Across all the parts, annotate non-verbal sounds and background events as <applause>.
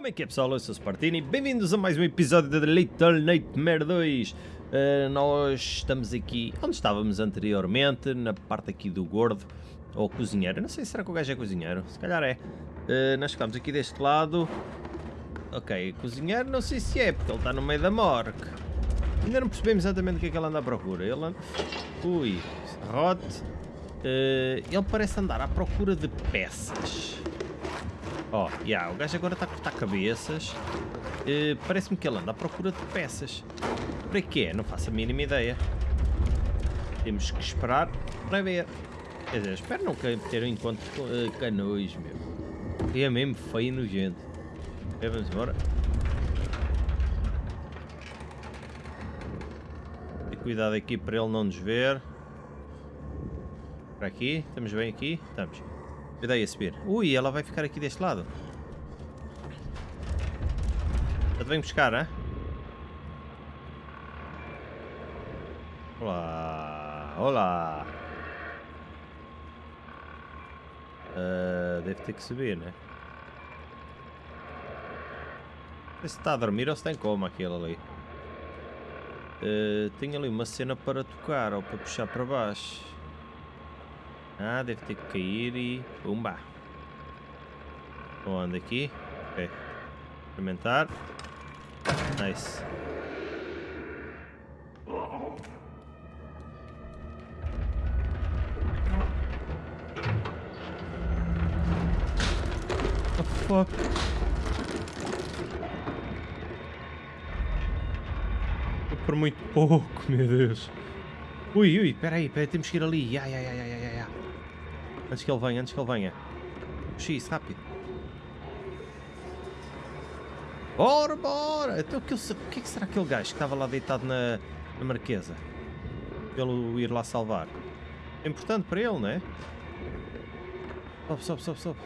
Como é que é pessoal? Eu sou o Spartini, bem-vindos a mais um episódio da Little Nightmare 2 uh, Nós estamos aqui onde estávamos anteriormente, na parte aqui do gordo Ou cozinheiro, não sei, será que o gajo é cozinheiro? Se calhar é. Uh, Nós ficamos aqui deste lado. Ok, cozinheiro não sei se é, porque ele está no meio da morgue. Ainda não percebemos exatamente o que é que ele anda à procura. Ele. Ui, rote. Uh, Ele parece andar à procura de peças Ó, oh, yeah, o gajo agora está a cortar cabeças. Uh, Parece-me que ele anda à procura de peças. Para quê? Não faço a mínima ideia. Temos que esperar para ver. Quer dizer, espero não ter um encontro com uh, canões, meu. É mesmo feio e nojento. É, vamos embora. E cuidado aqui para ele não nos ver. Para aqui, estamos bem aqui? Estamos. Aí a subir. Ui, ela vai ficar aqui deste lado. Já te vem buscar, hein? Olá. Olá. Uh, deve ter que subir, né? Não sei se está a dormir ou se está em coma aquele ali. Uh, tem ali uma cena para tocar ou para puxar para baixo. Ah, deve ter que cair e... Pumba! Onde aqui? Ok. Experimentar. Nice. Fuck. Por muito pouco, meu Deus. Ui, ui, peraí, peraí, temos que ir ali. Ai, ai, ai, ai, ai, ai. Antes que ele venha, antes que ele venha. Isso, rápido. Bora, bora! Então, o que, que, é que será aquele gajo que estava lá deitado na, na marquesa? Pelo ir lá salvar. É importante para ele, não é? Sobe, sobe, sobe, sobe.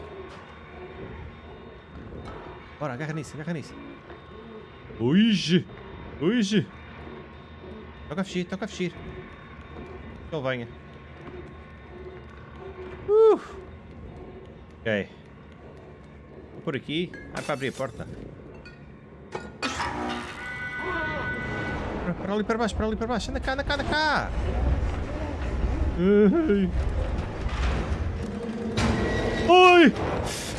Bora, agarra nisso, agarra nisso. Ui! Ui! Toca a fugir, toca a fugir. Que ele venha. Uh. Ok. Vou por aqui. Ah, para abrir a porta. Para, ali para baixo, para ali para baixo. Anda cá, anda cá, anda cá. Ui. Ui.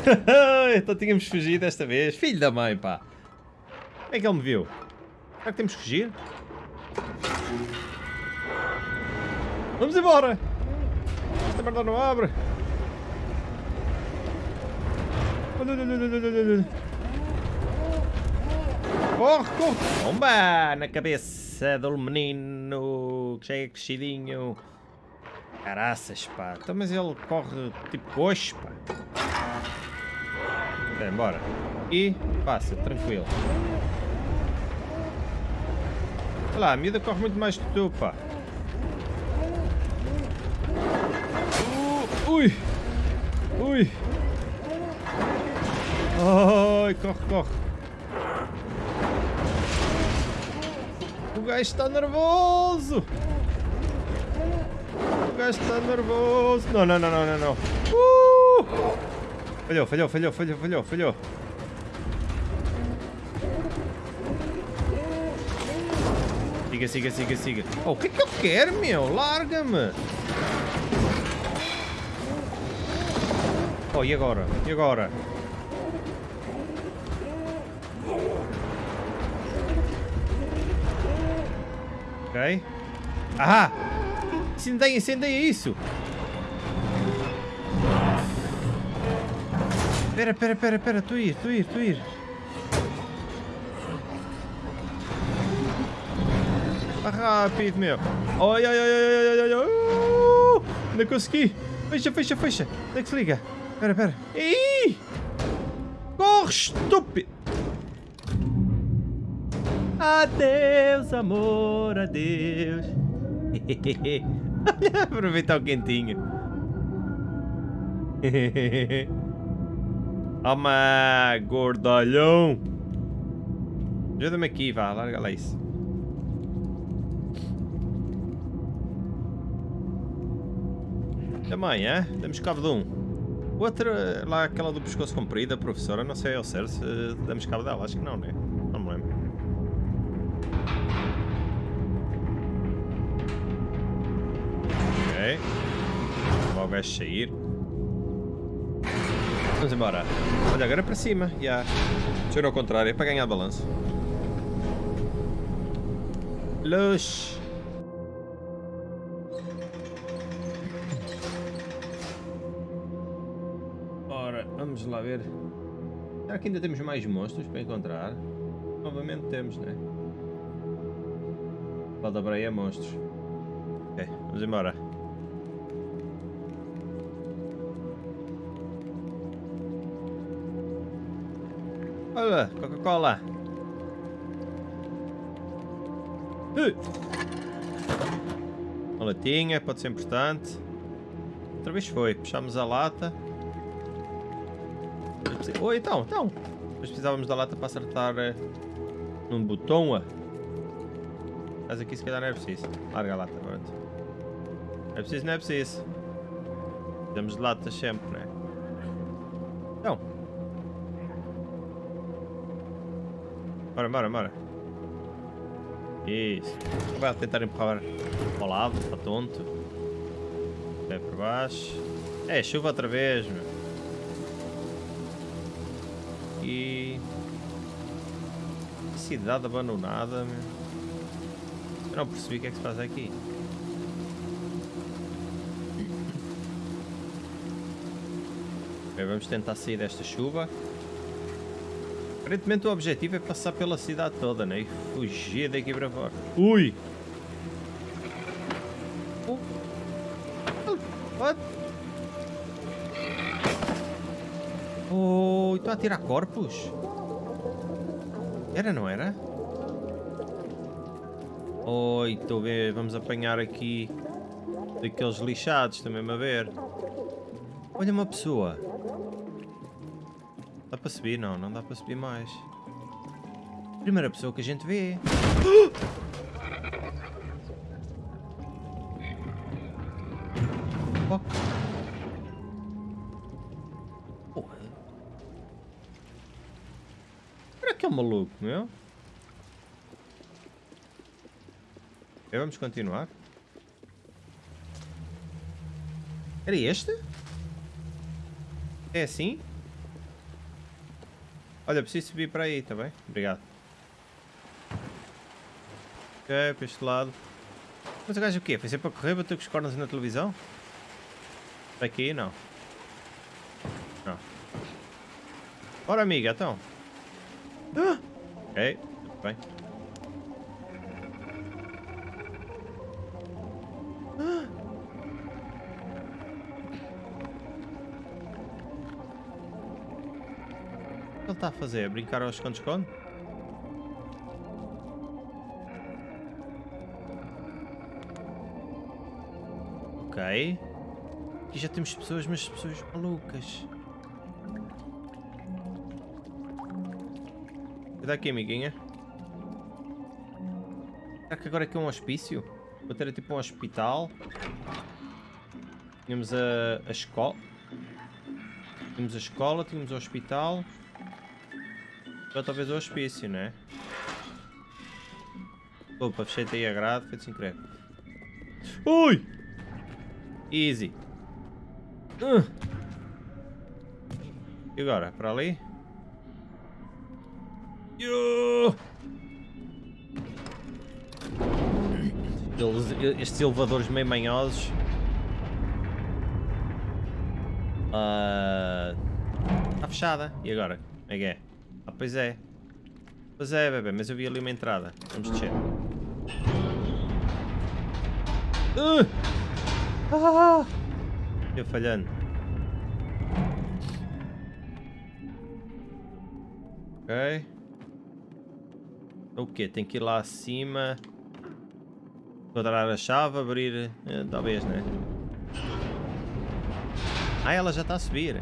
<laughs> então tínhamos fugido desta vez. Filho da mãe, pá. Como é que ele me viu? Será que temos que fugir? Vamos embora! Esta merda não abre! Corre, corre! Bomba! Na cabeça do menino que é crescidinho. Caraças, pá. Então, mas ele corre tipo coxo, pá. Vem, bora. E passa, tranquilo. Olha lá, a miúda corre muito mais que tu, pá. Ui! Ui! Ai, corre, corre! O gajo está nervoso! O gajo está nervoso! Não, não, não, não, não, não! Uh! Falhou, falhou, falhou, falhou, falhou, falhou! Siga, siga, siga, siga. Oh, o que é que ele quer, meu? Larga-me! Oh, e agora? E agora? Ok. Ah! Incendeia, incendeia isso! Pera, pera, pera, pera, tu ir, tu ir, tu ir. Ah, rápido, meu. Ai, ai, ai, ai, ai, ai, ai. Uh, não consegui. Fecha, fecha, fecha. Onde é que se liga? Pera, pera. Corre, estúpido! Adeus, amor, adeus. <laughs> Aproveitar o quentinho. <laughs> Toma, gordolhão. Ajuda-me aqui, vá, larga lá isso. Também, é? Temos cabo de um. Outra, lá aquela do pescoço comprido, a professora, não sei ao certo se damos cabo dela, acho que não, né? Não me lembro. Ok. Logo gajo sair. Vamos embora. Olha, agora é para cima. Já. Yeah. Eu ao contrário, é para ganhar balanço. Luz. Vamos lá ver. Será que ainda temos mais monstros para encontrar? Novamente temos, né? Lá da Breia monstros. Ok, vamos embora. Olha, Coca-Cola. Uma latinha, pode ser importante. Outra vez foi, puxámos a lata. Oi, então, então. Mas precisávamos da lata para acertar uh, num botão. Mas aqui se calhar não é preciso. Larga a lata, pronto. É preciso, não é preciso. Temos de latas sempre, não é? Então. Bora, bora, bora. Isso. Vai tentar empurrar ao lado, para tonto. Vai para baixo. É, chuva outra vez, meu. E... Cidade abandonada, meu. Eu não percebi o que é que se faz aqui. Bem, vamos tentar sair desta chuva. Aparentemente o objetivo é passar pela cidade toda, né? E fugir daqui para fora. Ui! Estou a tirar corpos? Era, não era? Oi, estou a ver, vamos apanhar aqui daqueles lixados, também a ver. Olha uma pessoa. Dá para subir? Não, não dá para subir mais. Primeira pessoa que a gente vê. <gasps> meu? Okay, vamos continuar. Era este? É assim? Olha, preciso subir para aí, tá bem? Obrigado. Ok, para este lado. Mas o gajo o quê? Foi sempre a correr, bater com os cornos na televisão? Para aqui? Não. Não. Bora, amiga, então. Ah! Ok, tudo bem. que ele está a fazer? Brincar aos esconde-esconde? Ok. Aqui já temos pessoas, mas pessoas malucas. Cuidado aqui, amiguinha. Será que agora aqui é um hospício? Vou ter tipo um hospital. Tínhamos a, a escola. Tínhamos a escola, tínhamos o hospital. Agora talvez o hospício, né? Opa, fechei aí a grade, foi sem querer. Ui! Easy. Uh. E agora? Para ali? Estes elevadores meio manhosos. Está uh, fechada. E agora? Como é que é? Ah, pois é. Pois é, bebê, mas eu vi ali uma entrada. Vamos descer. Uh! Ah! Eu falhando. Ok. O quê? Tem que ir lá acima. Quadrar a chave, abrir... Eh, talvez, né? Ah, ela já está a subir.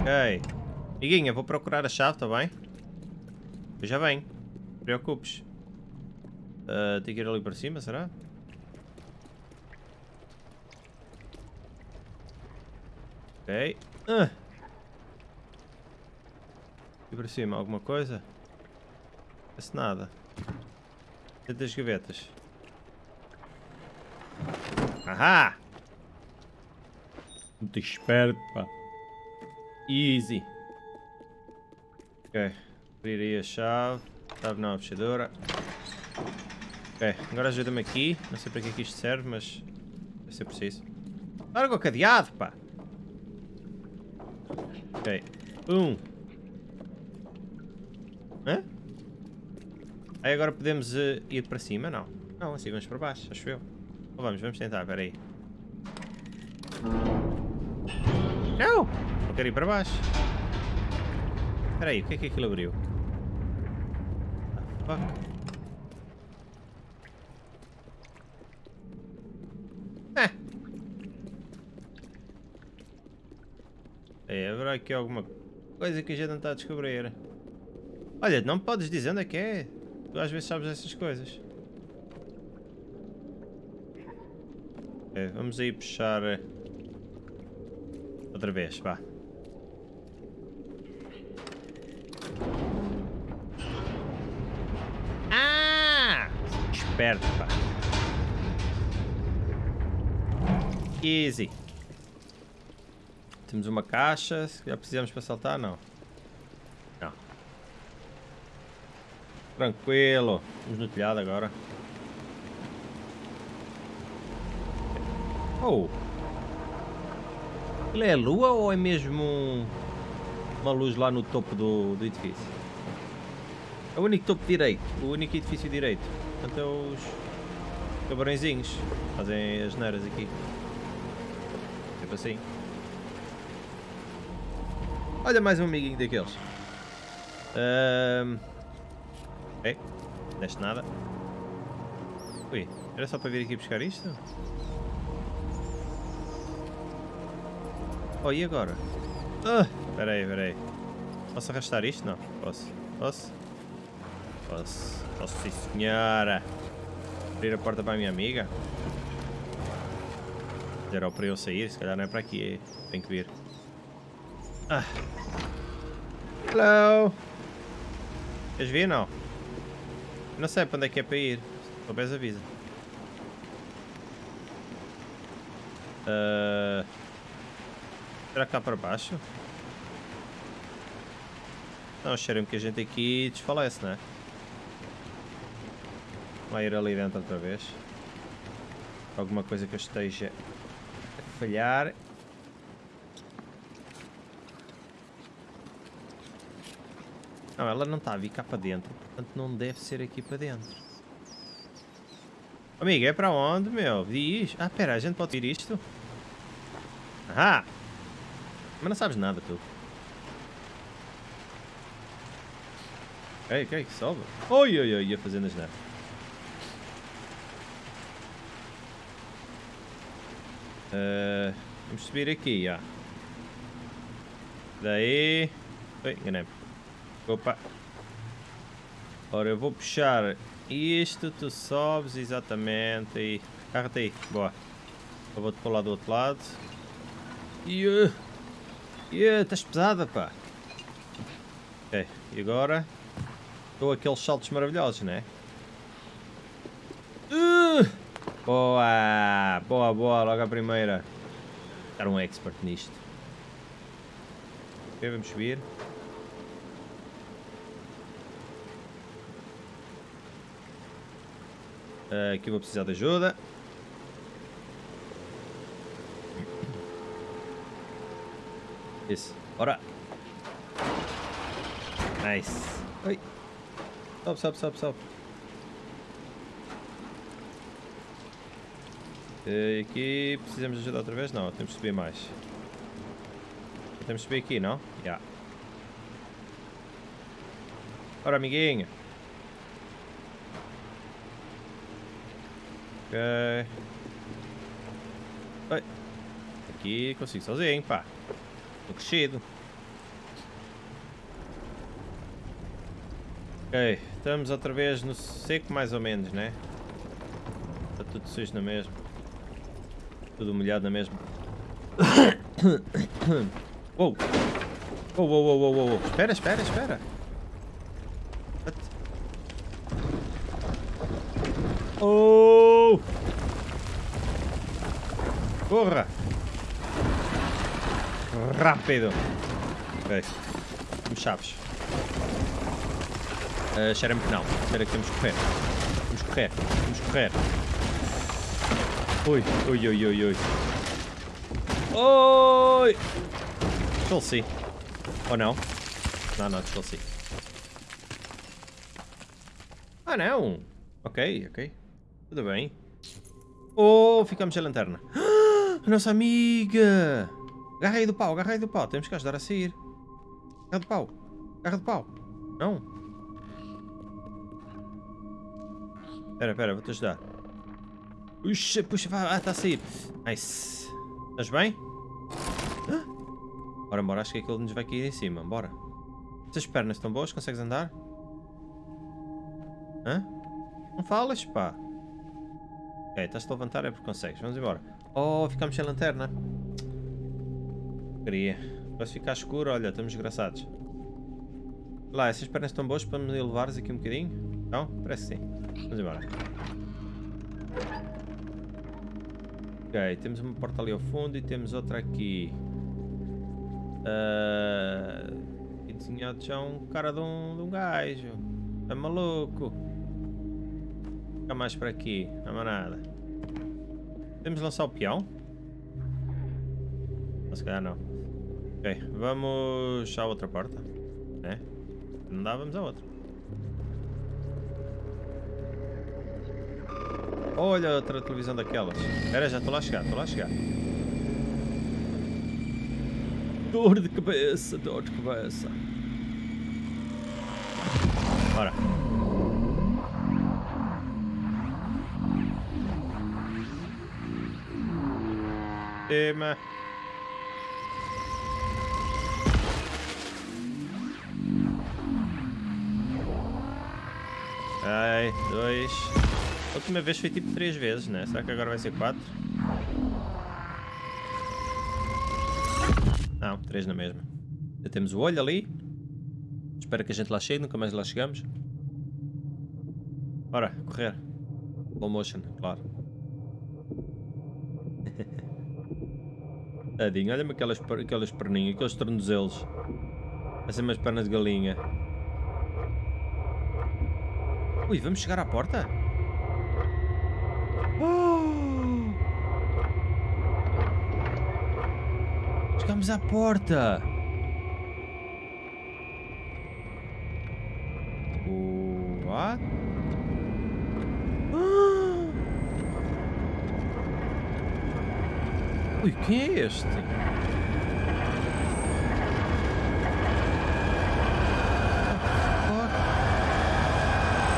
Ok. Amiguinha, vou procurar a chave, tá bem? Eu já venho. Preocupes. Uh, tem que ir ali para cima, será? Ok. Ah. E para cima, alguma coisa? Parece nada. Dentro das gavetas. Ahá! Muito esperto, pá. Easy. Ok. Abrir aí a chave. Chave não, a fechadura. Ok, agora ajuda-me aqui. Não sei para que é que isto serve, mas vai ser preciso. Larga o cadeado, pá! Ok. Um. Aí agora podemos uh, ir para cima? Não. Não, assim vamos para baixo, acho eu. Ou vamos, vamos tentar, espera aí. Não! Não quero ir para baixo. Espera aí, o que é que aquilo abriu? Ah, fuck. É, haverá aqui alguma coisa que a gente não está a descobrir. Olha, não me podes dizer onde é que é. Tu às vezes sabes essas coisas. É, vamos aí puxar eh, outra vez, vá. Ah! Esperto, pá. Easy. Temos uma caixa. Já precisamos para saltar? Não. Não. Tranquilo. Vamos no telhado agora. Oh. Ele é lua ou é mesmo uma luz lá no topo do, do edifício? É o único topo direito. O único edifício direito. Portanto é os cabarõezinhos. Fazem as neiras aqui. Tipo assim. Olha mais um amiguinho daqueles. Um... Ok. Deste nada. Ui, era só para vir aqui buscar isto? Oh, e agora? Ah, espera aí, espera aí. Posso arrastar isto? Não, posso. Posso? Posso. Posso sim, senhora. Abrir a porta para a minha amiga? Era para eu sair, se calhar não é para aqui. Tem que vir. Ah. Hello. Queres vir não? Sei para onde é que é para ir. Se souberes avisa. Uh... Será que está para baixo? Não, cheira-me que a gente aqui desfalece, não é? Vai ir ali dentro outra vez. Alguma coisa que eu esteja a falhar. Não, ela não está a vir cá para dentro, portanto não deve ser aqui para dentro. Amiga, é para onde, meu? Diz. Ah, pera, a gente pode vir isto? Ah! Mas não sabes nada, tu. Ei, ok, sobe. Oi, oi, oi, ia fazendo as neves. Uh, vamos subir aqui, já. Daí... Oi, enganei-me. Opa. Ora, eu vou puxar isto, tu sobes exatamente aí. Carrega aí, boa. Eu vou-te pular do outro lado. Uh, yeah, estás pesada, pá. Ok, e agora? Estou aqueles saltos maravilhosos, né? Uh, boa, boa, boa, logo a primeira. Estar um expert nisto. Ok, vamos subir. Aqui vou precisar de ajuda. Isso. Bora. Nice. Oi. Sobe, sobe, sobe, sobe. Uh, aqui precisamos de ajuda outra vez? Não, temos que subir mais. Temos que subir aqui, não? Já. Yeah. Ora, amiguinho. Ok. Oi. Aqui consigo sozinho, pá. Tô crescido. Ok, estamos outra vez no seco mais ou menos, né? Está tudo sujo na mesma. Tudo molhado na mesma. <coughs> Uou. Uou, uou, uou, uou, uou. Espera, espera, espera. What? Oh! Corra! Rápido! Ok. Chaves. Uh, Cheira-me que não. Espera que temos que correr. Que correr. Que correr. Ui, ui, ui, ui, ui. Oi! Desfaleci. Ou não? Não, não, desfaleci. Ah, não! Ok, ok. Tudo bem. Oh, ficamos sem lanterna. <gasps> A nossa amiga! Agarra aí do pau, agarra aí do pau. Temos que ajudar a sair. Agarra do pau. Agarra do pau. Não. Espera, espera, vou-te ajudar. Puxa, puxa. Ah, está a sair. Nice. Estás bem? Bora, bora, acho que aquilo nos vai cair em cima. Bora. Essas pernas estão boas? Consegues andar? Hã? Não falas, pá. Ok, estás-te a levantar é porque consegues. Vamos embora. Oh, ficamos sem lanterna. Queria. Vai ficar escuro, olha, estamos desgraçados. Lá, essas pernas estão boas para me levares aqui um bocadinho? Não? Parece sim. Vamos embora. Ok, temos uma porta ali ao fundo e temos outra aqui. Uh, e desenhado já um cara de um, de um gajo. É maluco. Fica mais para aqui, não há nada. De lançar o peão? Mas se calhar não. Ok, vamos à outra porta. É? Não dá, vamos à outra. Olha outra televisão daquelas. Espera, já estou lá a chegar, estou lá a chegar. Dor de cabeça, dor de cabeça. Bora. Tema. Ai, dois. A última vez foi tipo três vezes, né? Será que agora vai ser quatro? Não, três na mesma. Já temos o olho ali. Espero que a gente lá chegue, nunca mais lá chegamos. Bora, correr. Slow motion, claro. Tadinho, olha-me aquelas, aquelas perninhas, aqueles tornozelos. Parecem umas pernas de galinha. Ui, vamos chegar à porta? Oh! Chegamos à porta! What? Ah! Ui, quem é este?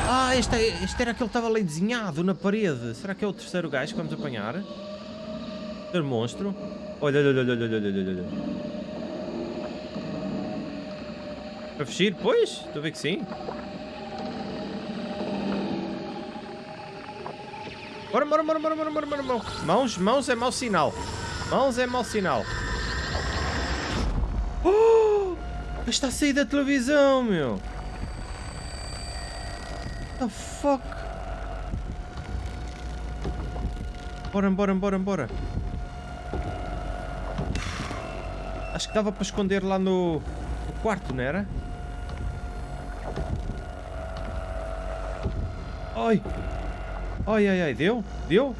Ah, este, é, este era aquele que estava ali desenhado na parede. Será que é o terceiro gajo que vamos apanhar? Terceiro monstro. Olha, olha, olha, olha, olha, olha, olha. Para fugir? Pois, estou a ver que sim. Bora, bora, bora, bora, bora, bora, bora, bora. Mãos, mãos é mau sinal. Mãos é mau sinal. Oh! Está a sair da televisão, meu. What the fuck? Bora, bora, bora, bora. Acho que dava para esconder lá no, no quarto, não era? Ai! Ai, ai, ai, deu? Deu?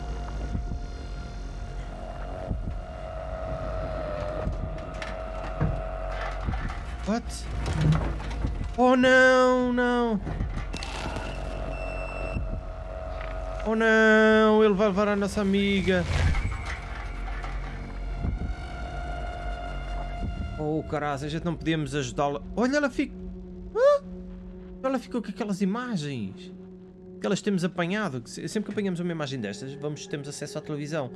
What? Oh não, não! Oh não, ele vai levar a nossa amiga. Oh caralho, a gente não podíamos ajudá-la. Olha, ela fica... Ah! Ela ficou com aquelas imagens que elas temos apanhado. Sempre que apanhamos uma imagem destas, vamos, temos acesso à televisão.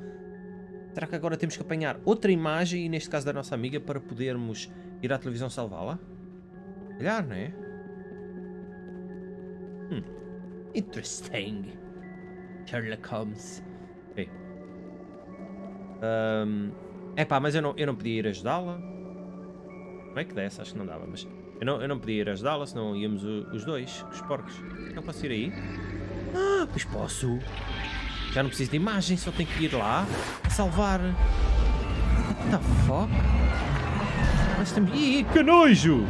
Será que agora temos que apanhar outra imagem, e neste caso da nossa amiga, para podermos ir à televisão salvá-la? Calhar, não é? Hum. Interesting. Sherlock Holmes. Um, É pá, mas eu não, eu não podia ir ajudá-la. Como é que desse? Acho que não dava, mas... Eu não, eu não podia ir ajudá-la, senão íamos o, os dois, os porcos. Não posso ir aí? Ah, pois posso. Já não preciso de imagem, só tenho que ir lá a salvar. What the fuck? Nós temos... Ih, que nojo!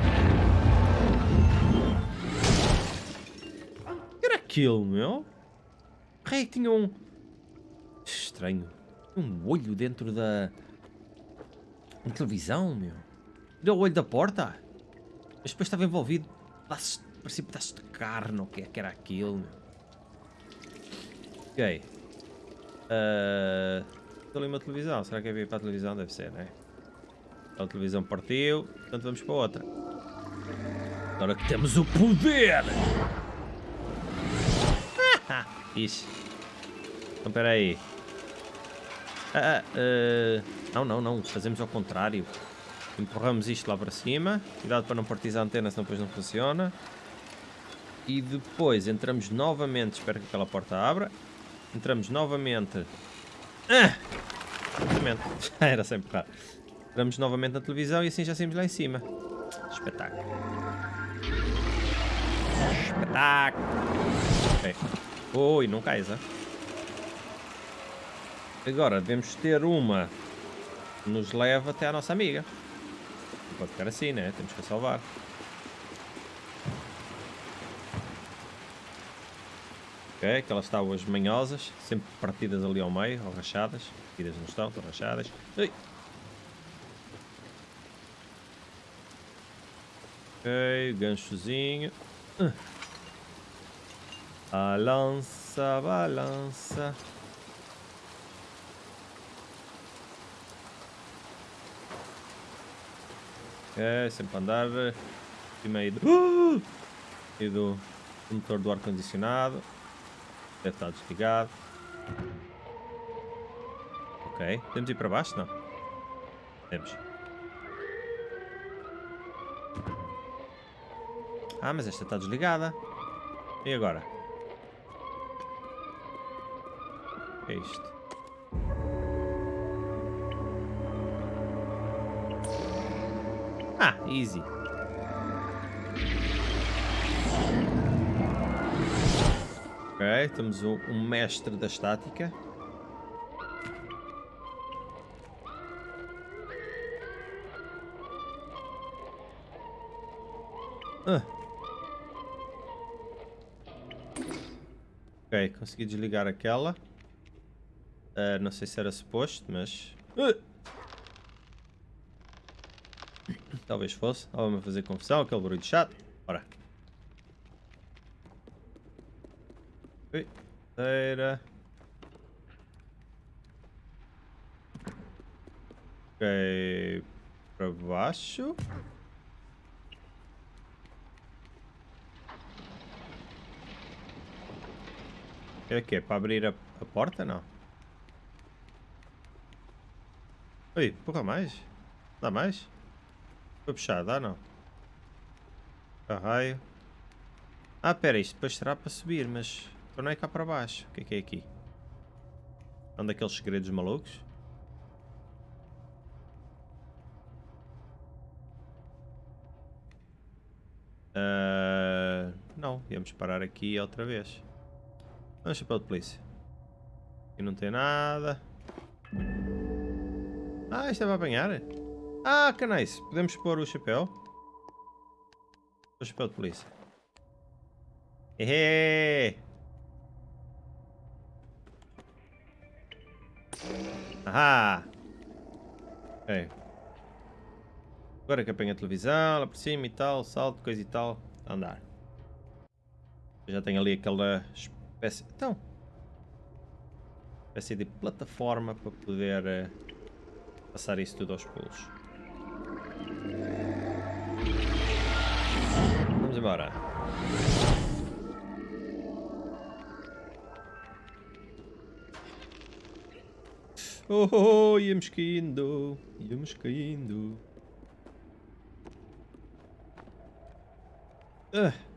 Era aquilo, meu? Rei, tinha um... Estranho. Um olho dentro da... Da televisão, meu. Deu o olho da porta. Mas depois estava envolvido. Parecia pedaços de carne, o que é que era aquilo, meu. Ok. Uh, ali uma televisão. Será que é para a televisão? Deve ser, né? A televisão partiu, portanto vamos para outra. Agora que temos o poder! <laughs> Ixi. Então, espera aí. Ah, ah, uh, não, não, não. Fazemos ao contrário. Empurramos isto lá para cima. Cuidado para não partir a antena, senão depois não funciona. E depois entramos novamente. Espero que aquela porta abra. Entramos novamente. Ah! <laughs> Era sem empurrar. Entramos novamente na televisão e assim já saímos lá em cima. Espetáculo. Espetáculo. Ok. Não cais, hein? Agora devemos ter uma que nos leva até à nossa amiga. Não pode ficar assim, né? Temos que a salvar. Ok, aquelas tábuas manhosas, sempre partidas ali ao meio, ou rachadas. Partidas não estão, estão rachadas. Ui. Ok, ganchozinho. Balança, balança. Ok, sempre andar. Meio do, e do motor do ar-condicionado. Deve estar desligado. Ok. Temos ir para baixo? Não. Temos. Ah, mas esta está desligada. E agora? É isto? Ah, easy. Ok, temos um, um mestre da estática. Ah. Ok, consegui desligar aquela. Uh, não sei se era suposto, mas... Uh. Talvez fosse. A fazer confusão, aquele barulho chato. Bora. Terceira. Ok. Para baixo. É que é para abrir a, a porta? Não. Oi, pouca mais? Dá mais? Foi puxar, dá não? Carraio. Ah, pera, isto depois será para subir, mas então não é cá para baixo. O que é que é aqui? É um daqueles segredos malucos? Uh, não, íamos parar aqui outra vez. Vamos chapéu de polícia. Aqui não tem nada. Ah, isto é para apanhar? Ah, que nice. Podemos pôr o chapéu. O chapéu de polícia. Hehe. Ahá. Ok. Agora que apanha a televisão, lá por cima e tal, salto, coisa e tal, andar. já tenho ali aquela espécie... Então... Espécie de plataforma para poder uh, passar isso tudo aos pulos. Vamos embora. Oh, oh, oh, íamos caindo, íamos caindo. Ah.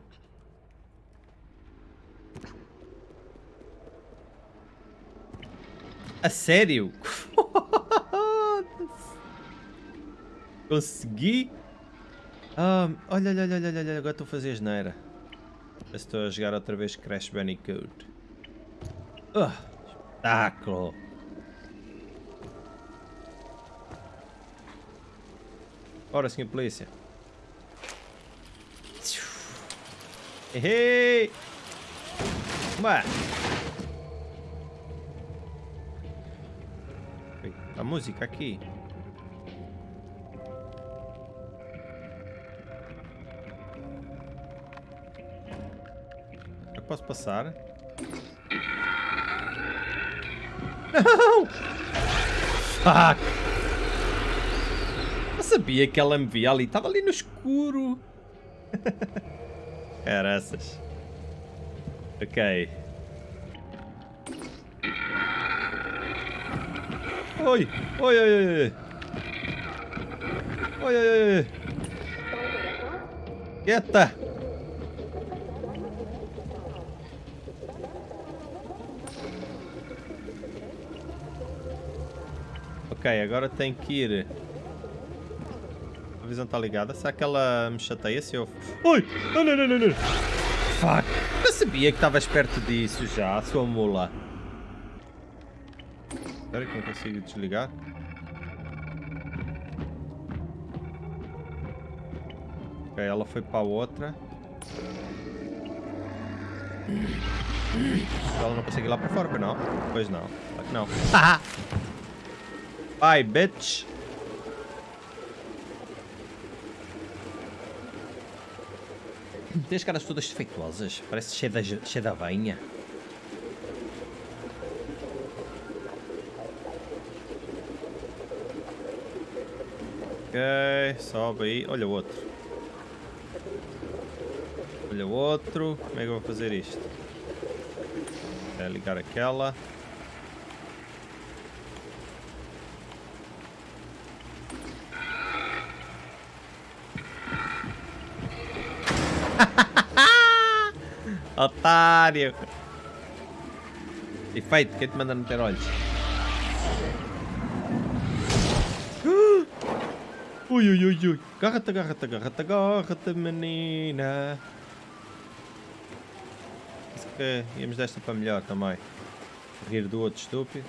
A sério? <laughs> Consegui. Ah, olha, olha, olha, olha, olha, agora estou a fazer asneira. Estou a jogar outra vez Crash Bandicoot. Uh, espetáculo! Ora, senhor polícia. Errei! Ué! A música aqui. Posso passar? Não! Fuck! Eu sabia que ela me via ali. Estava ali no escuro. <laughs> Caraças. Ok. Oi! Oi, oi, oi! Oi, oi, oi! Quieta! Ok, agora tem que ir. A visão está ligada. Será que ela me chateia se eu. Oi! Não, não, não, não, não! Fuck! Eu sabia que estavas perto disso já, sua mula. Espera que não consigo desligar. Ok, ela foi para a outra. Ela não consegue ir lá para fora, pois não? Pois não, claro que não. <laughs> Bye, bitch! Tem as caras todas defeituosas. Parece cheia da, cheia da venha. Ok, sobe aí. Olha o outro. Olha o outro. Como é que eu vou fazer isto? É ligar aquela. <laughs> Otário! Efeito, quem te manda não ter olhos? Ui, ui, ui, ui. Agarra-te, agarra-te, menina. Penso que íamos desta para melhor também. Rir do outro estúpido.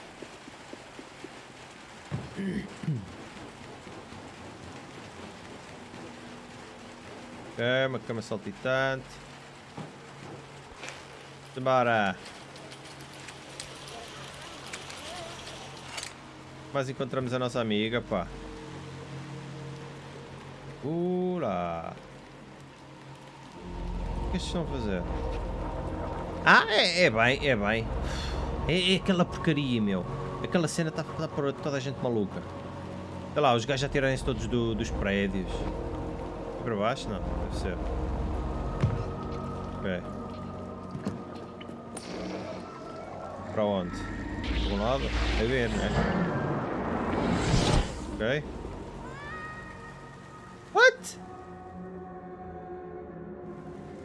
Ok, uma cama saltitante. Bora! Mas encontramos a nossa amiga, pá. Ura! O que é estão a fazer? Ah, é, é bem, é bem. É, é, aquela porcaria, meu. Aquela cena está tá por toda a gente maluca. Olha lá, os gajos já tiraram-se todos do, dos prédios. É para baixo? Não, deve ser. Ok. Para onde? Para um lado? É ver, né? Ok.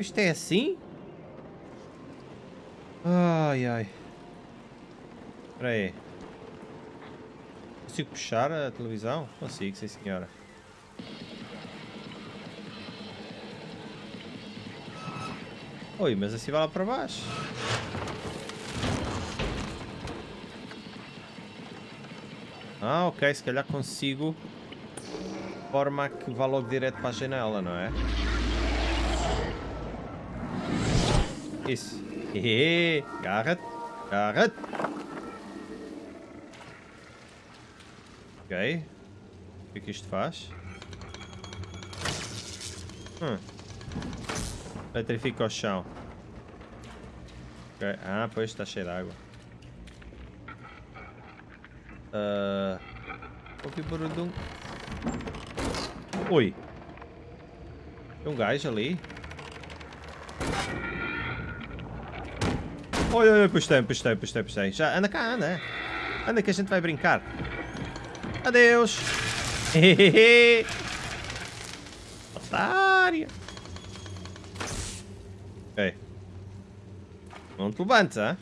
Isto é assim? Ai ai. Espera aí. Consigo puxar a televisão? Consigo, sim senhora. Oi, mas assim vai lá para baixo. Ah, ok, se calhar consigo forma que vá logo direto para a janela, não é? Isso. Hehe, agarra-te. Ok. O que é que isto faz? Hum. Eletrifica o chão. Okay. Ah, pois está cheio de água. Uh, ouvi barulho de um... Oi. Tem um gajo ali. Oi, oi, postei, postei, postei, postei. Já, anda cá, anda. Anda que a gente vai brincar. Adeus. <laughs> Otário. Ok. Não te levantes, hein?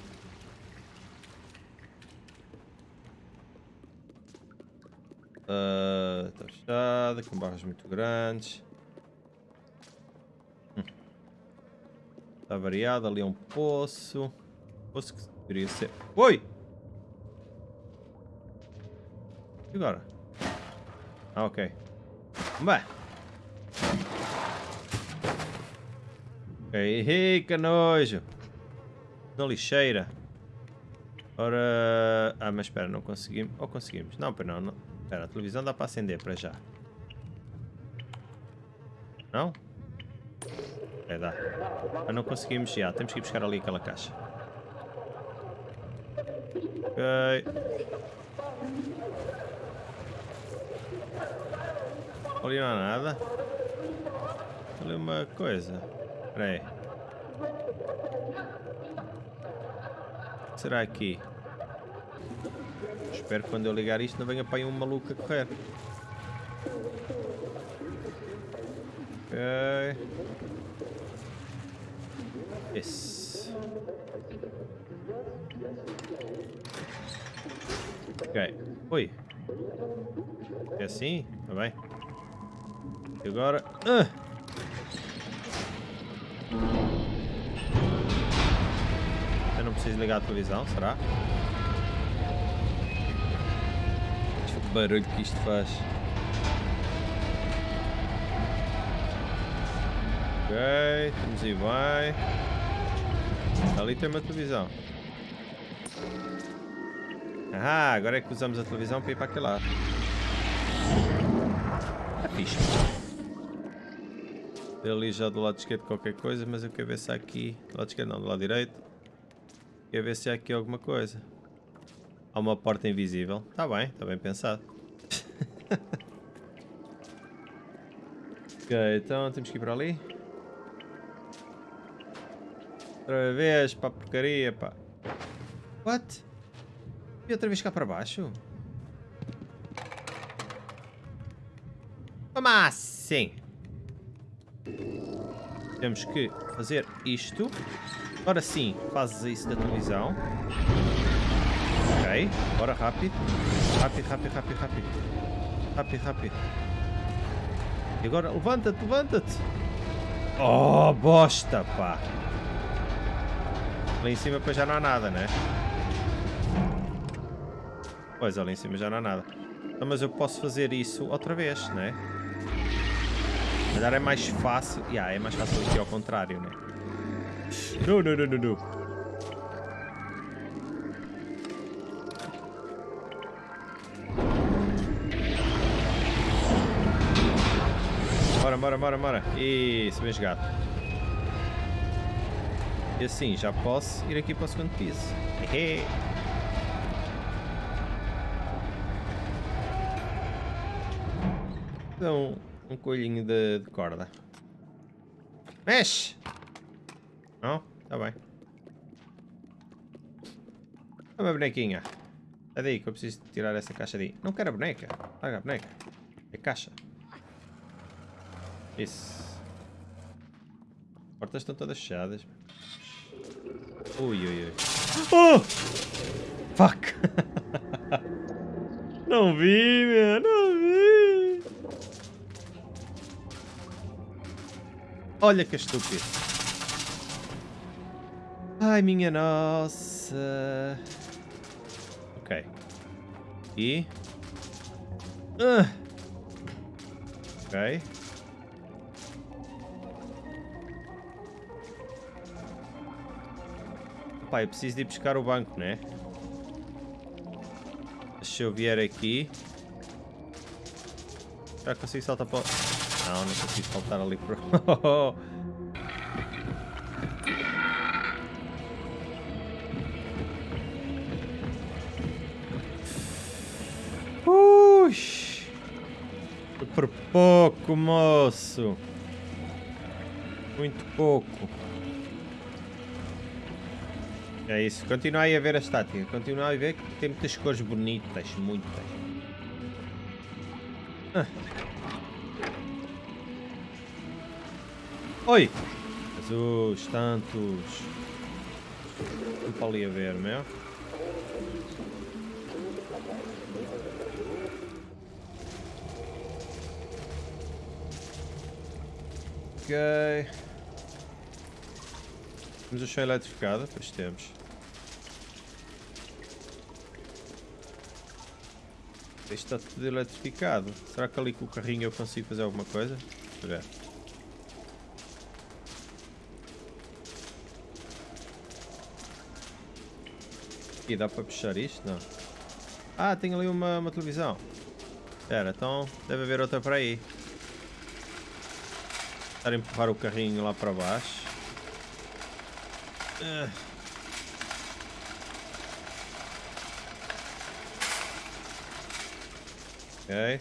Uh, fechada, com barras muito grandes. Hum. Está variado, ali é um poço. Poço que ser... Oi! E agora? Ah, ok. Bem. Ok, que nojo. Na lixeira. Ora... Ah, mas espera, não conseguimos... Ou conseguimos? Não, para não, não. Espera, a televisão dá para acender para já. Não? É, dá. Mas não conseguimos já. Temos que ir buscar ali aquela caixa. Ali não há nada. Ali uma coisa. Espera aí. Será aqui? Espero que quando eu ligar isto não venha para aí um maluco a correr. Ok. Esse. Ok. Oi. É assim? Está bem. E agora... Ah! Eu não preciso ligar a televisão, será? Deixa barulho que isto faz. Ok, estamos aí bem. Ali tem uma televisão. Ah, agora é que usamos a televisão para ir para aquele lado. É fixe. Ali já do lado esquerdo qualquer coisa, mas eu quero ver se há aqui... Do lado esquerdo não, do lado direito. Quero ver se há aqui alguma coisa. Há uma porta invisível. Está bem, está bem pensado. <laughs> ok, então temos que ir para ali. Outra vez, para a porcaria, pá. What? E outra vez cá para baixo? Como assim? Temos que fazer isto. Agora sim, fazes isso da televisão. Ok, bora rápido. Rápido, rápido, rápido, rápido. Rápido, rápido. E agora levanta-te, levanta-te. Oh, bosta, pá. Lá em cima depois já não há nada, né? Pois, ali em cima já não há nada. Não, mas eu posso fazer isso outra vez, né? Calhar é mais fácil. Yeah, é mais fácil aqui ao contrário, né? Não, não, não, não, não. Bora, bora, bora, bora. Isso, bem jogado. E assim, já posso ir aqui para o segundo piso. Hehe. Então, um coelhinho de, de corda. Mexe! Não? Tá bem. É uma bonequinha. É daí que eu preciso tirar essa caixa daí. Não quero a boneca. Paga a boneca. É caixa. Isso. As portas estão todas fechadas. Ui, ui, ui. Oh! Fuck! <laughs> não vi, meu. Não vi. Olha que estúpido. Ai, minha nossa. Ok. E... Uh. Ok. Pá, eu preciso de ir buscar o banco, né? Se eu vier aqui... Já consigo saltar para... Não, não consigo saltar ali para... <laughs> Ux! Por pouco, moço. Muito pouco. É isso. Continuai a ver a estática. Continuai a ver que tem muitas cores bonitas. Muitas. Ah. Oi! Jesus, tantos! Desculpa ali a ver, meu. É? Ok. Temos a chão eletrificada? Pois temos. Este está tudo eletrificado. Será que ali com o carrinho eu consigo fazer alguma coisa? Deixa E dá para puxar isto? Não. Ah, tem ali uma, uma televisão. Espera, então deve haver outra para aí. Estar a empurrar o carrinho lá para baixo. Uh. Ok.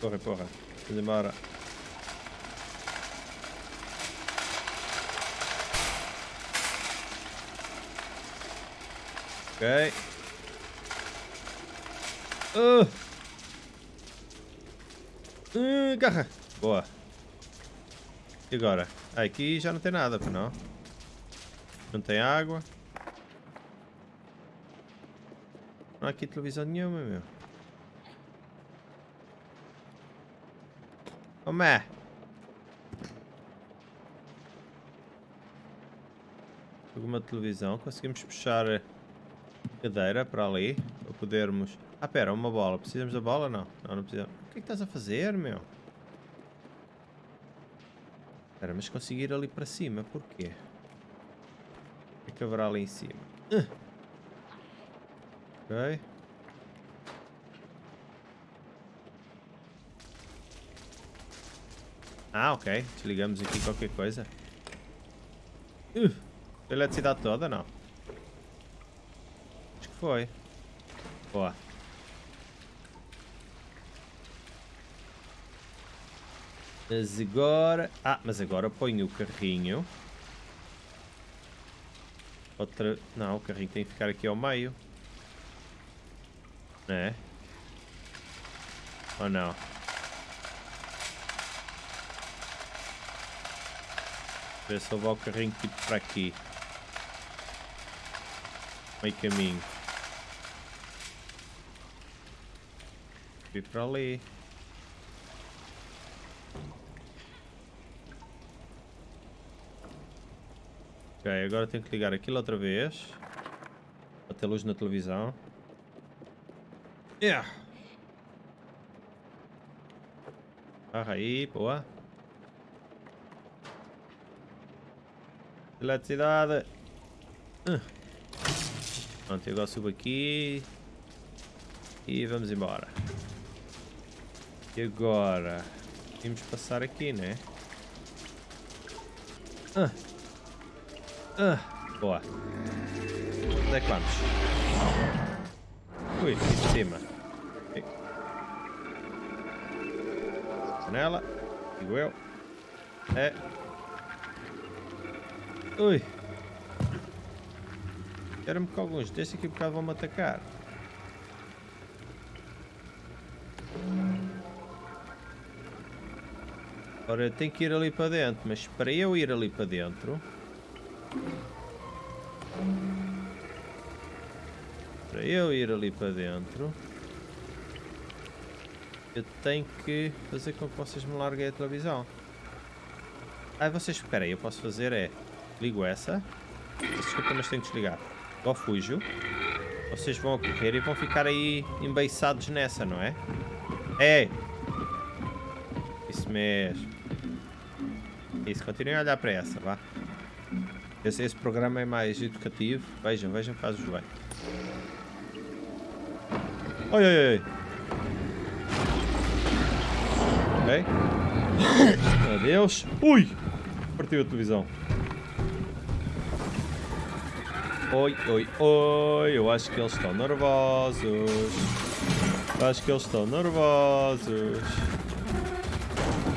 Porra, porra. Vamos embora. Ok. Uh. Uh, garra. Boa. E agora? Ah, aqui já não tem nada, não? Não tem água. Não há aqui televisão nenhuma, meu. Como é? Alguma televisão. Conseguimos puxar a cadeira para ali. Para podermos... Ah, pera, uma bola. Precisamos da bola? Não. Não, não precisamos. O que é que estás a fazer, meu? Espera, mas conseguir ali para cima, porquê? O que é que haverá ali em cima? Uh. Ok. Ah, ok. Desligamos aqui qualquer coisa. Uh, eletricidade toda, não. Foi. Boa. Mas agora... Ah, mas agora ponho o carrinho. Outra... Não, o carrinho tem que ficar aqui ao meio. É? Ou não? Ver se levar o carrinho tipo para aqui. Meio caminho. Ir para ali. Ok, agora tenho que ligar aquilo outra vez. Para ter luz na televisão. Yeah. Ah, aí, boa. Eletricidade. Uh. Pronto, agora subo aqui. E vamos embora. E agora? Temos passar aqui, né? Ah. Ah. Boa. Onde é que vamos? Ui, aqui de cima. Janela. Digo eu. É. Ui. Era-me que alguns destes aqui um bocado vão-me atacar. Ora, eu tenho que ir ali para dentro, mas para eu ir ali para dentro... Para eu ir ali para dentro... Eu tenho que fazer com que vocês me larguem a televisão. Ah, vocês... Espera aí, eu posso fazer é... Ligo essa. Desculpa, mas tenho que desligar. Ou fujo. Vocês vão a correr e vão ficar aí embeiçados nessa, não é? É! Isso mesmo. Isso, continuem a olhar para essa, vá. Esse, esse programa é mais educativo. Vejam, vejam, faz-vos bem. Oi, oi, oi. Ok. Adeus. Ui! Partiu a televisão. Oi, oi, oi, eu acho que eles estão nervosos. Acho que eles estão nervosos.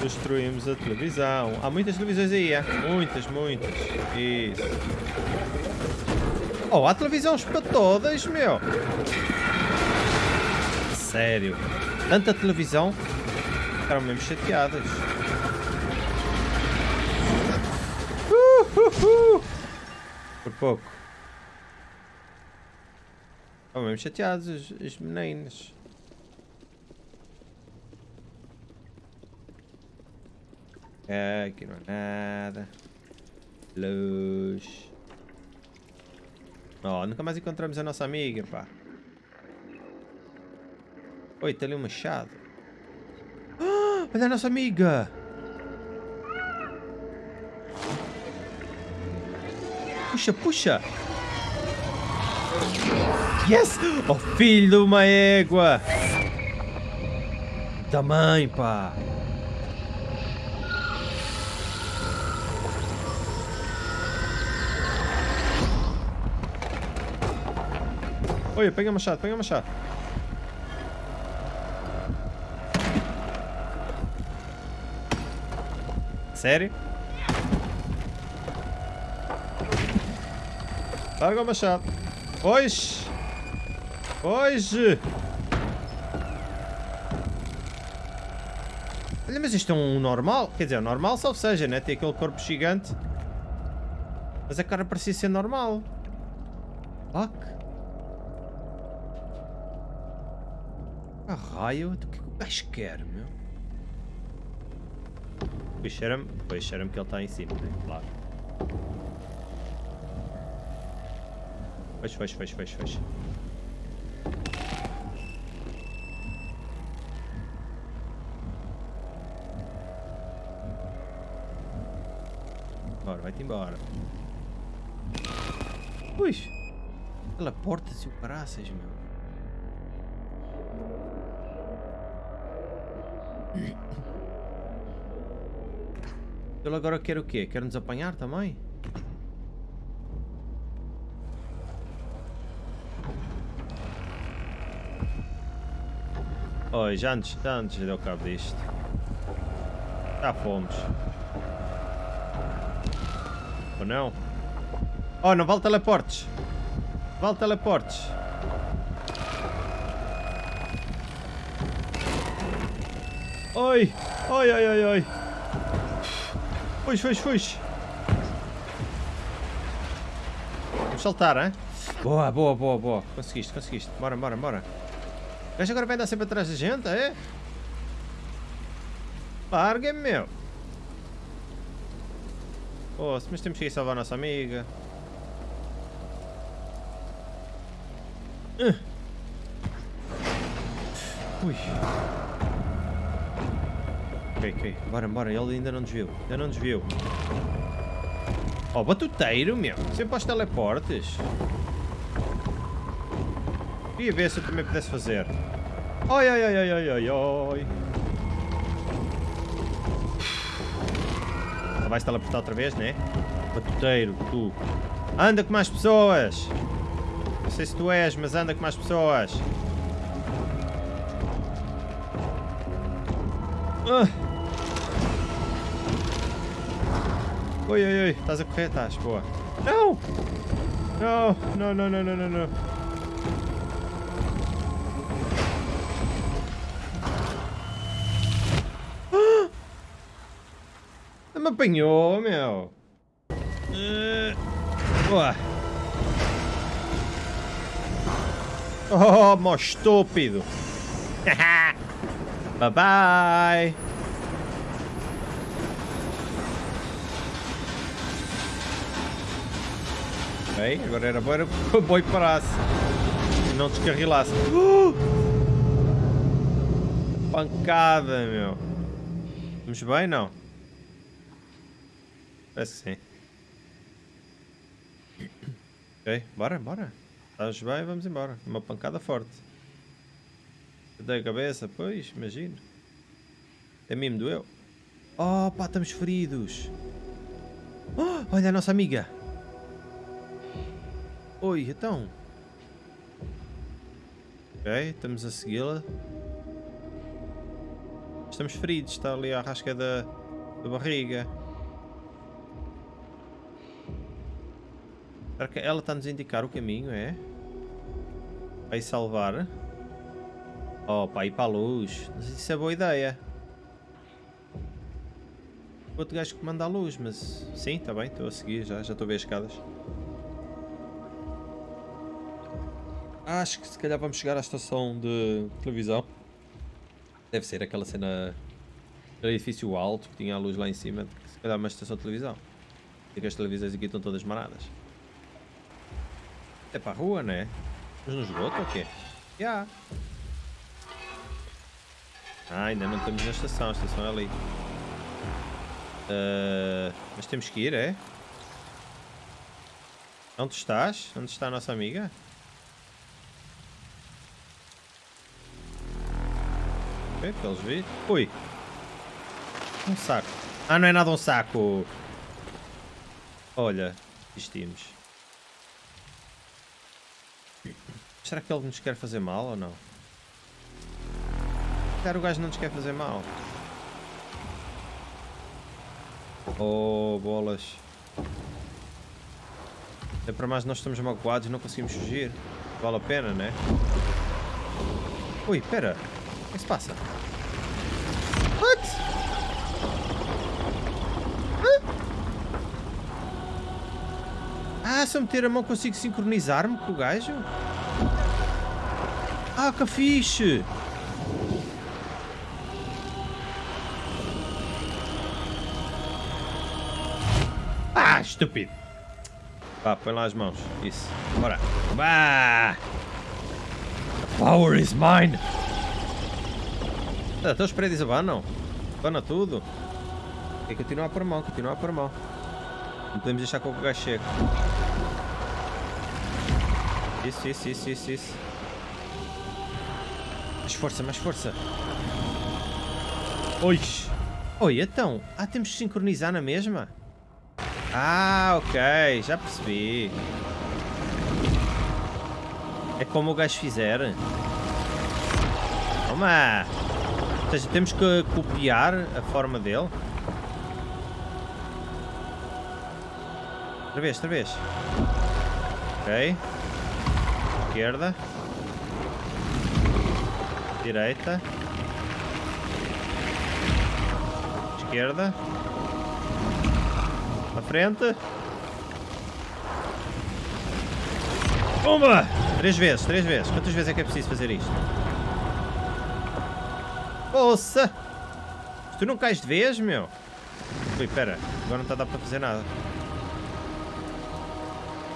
Destruímos a televisão. Há muitas televisões aí, é? Muitas, muitas. Isso. Oh, há televisões para todas, meu. Sério. Tanta televisão. Ficaram mesmo chateadas. Uh, uh, uh. Por pouco. Estão mesmo chateados as meninas. Ok. É, aqui não é nada. Luz. Oh, nunca mais encontramos a nossa amiga, pá. Oi, tem ali um machado. Ah, olha a nossa amiga! Puxa, puxa! Yes! Oh, filho de uma égua! Também, pá! Olha, pega o machado, pega o machado. Sério? Larga o machado. Hoje! Hoje! Olha, mas isto é um normal. Quer dizer, um normal salvo seja, né? Tem aquele corpo gigante. Mas a cara parecia ser normal. Fuck. Raio? O que que o gajo quer, meu? Pois cheira-me pois cheira que ele está em cima, né? Claro. Fecha, fecha, fecha, fecha, fecha. Bora, vai-te embora. Ui! Teleporta-se o caraças, meu. Ele agora quer o quê? Quer nos apanhar também? Oi, já antes, já antes deu cabo disto. Já fomos. Ou não? Oh, não vale teleportes. Vale teleportes. Oi! Oi, oi, oi, oi! Fuge, fuge, fuge! Vamos saltar, hein? Boa, boa, boa, boa. Conseguiste, conseguiste. Bora, bora, bora. O gajo agora vai andar sempre atrás da gente, é? Larga-me, meu. Oh, mas temos que ir salvar a nossa amiga. Uh. Ui. Ok, ok. Bora, bora. Ele ainda não desviou. Ainda não desviou. Oh, batuteiro, meu. Sempre aos teleportes. Queria ver se eu também pudesse fazer. Oi, oi, oi, oi, oi, oi, oi. Ah, vais teleportar outra vez, né? Batuteiro, tu. Anda com mais pessoas. Não sei se tu és, mas anda com mais pessoas. Oi, oi, oi. Estás a correr? Estás. Boa. Não! Não, não, não, não, não, não, não. Me apanhou, meu. Uh, boa. Oh, mó estúpido. <laughs> bye bye. Ok, agora era bom que o boi parasse e não descarrilasse. Uh! Pancada, meu. Vamos bem, não? Parece que sim. Ok, bora, bora. Estás bem, vamos embora. Uma pancada forte. Dei a cabeça, pois, imagino. É mim me doeu. Oh, pá, estamos feridos. Oh, olha a nossa amiga. Oi, então. Ok, estamos a segui-la. Estamos feridos, está ali a rasca da, da barriga. Será que ela está-nos a indicar o caminho, é? Para ir salvar? Oh, para ir para a luz. Não isso é boa ideia. O outro gajo que manda a luz, mas... Sim, está bem, estou a seguir já, já estou a ver as escadas. Acho que se calhar vamos chegar à estação de televisão. Deve ser aquela cena Aquele edifício alto que tinha a luz lá em cima, se calhar é uma estação de televisão. E que as televisões aqui estão todas maradas. É para a rua, né? Mas no esgoto ou quê? Já. Yeah. Ah, ainda não estamos na estação, a estação é ali. Uh, mas temos que ir, é? Onde estás? Onde está a nossa amiga? Ok, pelos vi. Ui! Um saco. Ah, não é nada um saco! Olha, desistimos. Será que ele nos quer fazer mal ou não? Cara, o gajo não nos quer fazer mal. Oh, bolas. É para mais nós estamos magoados e não conseguimos fugir. Vale a pena, né? Ui, pera. O que se passa? What? Ah, se eu meter a mão consigo sincronizar-me com o gajo? Ah, que fixe! Ah, estúpido! Vá, põe lá as mãos. Isso. Bora. Bah! The power is mine! Ah, então os prédios abanam. Abana tudo. Tem que continuar por mão, continuar por mão. Não podemos deixar que o gajo chegue. Isso, isso, isso, isso, isso. Mais força, mais força. Oi! Oi, então. Ah, temos que sincronizar na mesma? Ah, ok, já percebi. É como o gajo fizer. Toma! Seja, temos que copiar a forma dele. Outra vez, outra vez. Ok. Esquerda. Direita. Esquerda. À frente. Pumba! Três vezes, três vezes. Quantas vezes é que é preciso fazer isto? Poça! Tu não cais de vez, meu? Ui, pera. Agora não está a dar para fazer nada.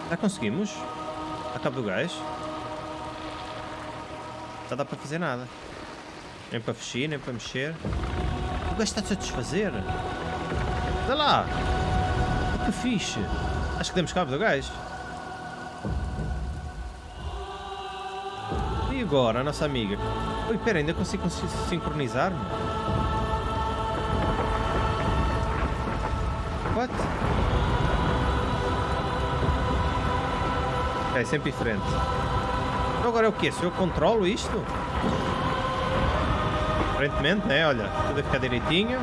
Já conseguimos? A cabo do gás? Não está a dar para fazer nada. Nem para fechir, nem para mexer. O gajo está-se a desfazer. Olha lá! Que fixe! Acho que demos cabo do gás. E agora, a nossa amiga? Ui, pera, ainda consigo sincronizar-me? What? É sempre diferente. Então agora é o quê? Se eu controlo isto? Aparentemente, né? Olha, tudo a ficar direitinho.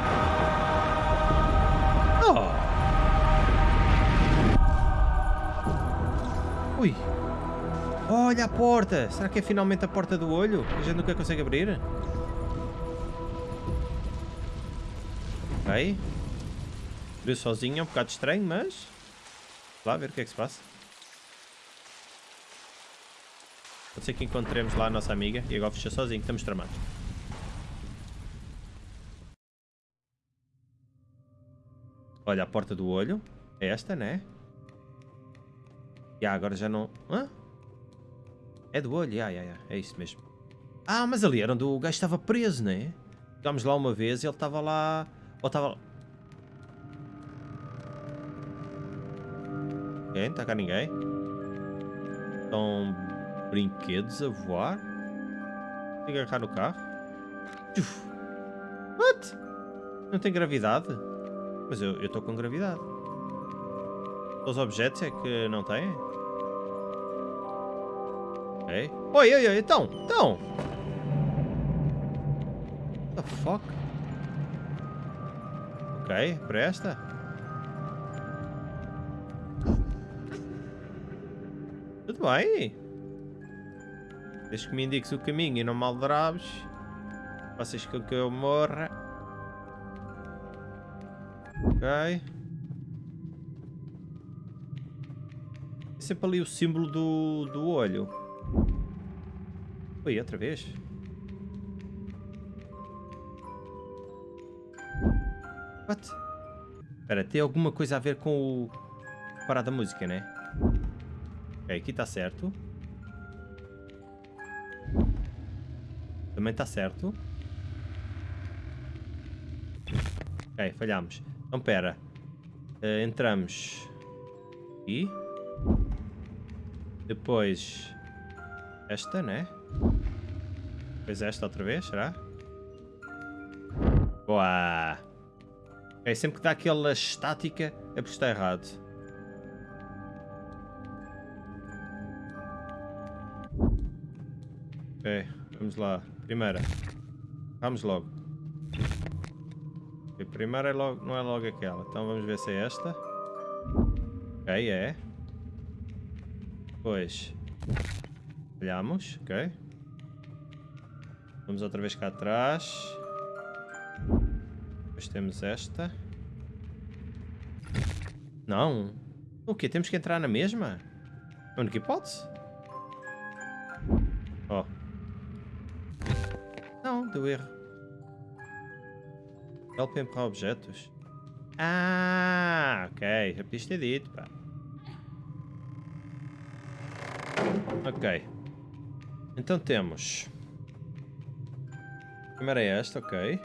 Olha a porta! Será que é finalmente a porta do olho? A gente nunca consegue abrir? Ok. Abriu sozinho, é um bocado estranho, mas... Lá ver o que é que se passa. Pode ser que encontremos lá a nossa amiga e agora fecha sozinho, estamos tramados. Olha, a porta do olho. É esta, né? Yeah, agora já não... Hã? É do olho, yeah, yeah, yeah. é isso mesmo. Ah, mas ali era onde o gajo estava preso, né? Chegámos lá uma vez e ele estava lá... Ou estava... Quem? Está cá ninguém? Estão brinquedos a voar? Tem que agarrar no carro? Uf. What? Não tem gravidade? Mas eu estou com gravidade. Os objetos é que não têm? Oi, oi, oi, então, então. What the fuck? Ok, presta. Tudo bem. Desde que me indiques o caminho e não maldrabes. Vocês com que eu morra. Ok. É sempre ali o símbolo do, do olho. Oi, outra vez? What? Espera, tem alguma coisa a ver com o... Parar da música, né? Ok, aqui está certo. Também está certo. Ok, falhamos. Então, pera. Uh, entramos aqui. Depois esta, né? Depois esta outra vez, será? Boa! Ok, sempre que dá aquela estática é porque está errado. Ok, vamos lá. Primeira. Vamos logo. A primeira é logo, não é logo aquela. Então vamos ver se é esta. Ok, é. Depois. Olhamos, ok. Vamos outra vez cá atrás. Depois temos esta. Não. O quê? Temos que entrar na mesma? A única hipótese? Oh. Não, deu erro. Help empurrar objetos. Ah, ok. Já podias ter dito, pá. Ok. Então temos... A é esta, ok.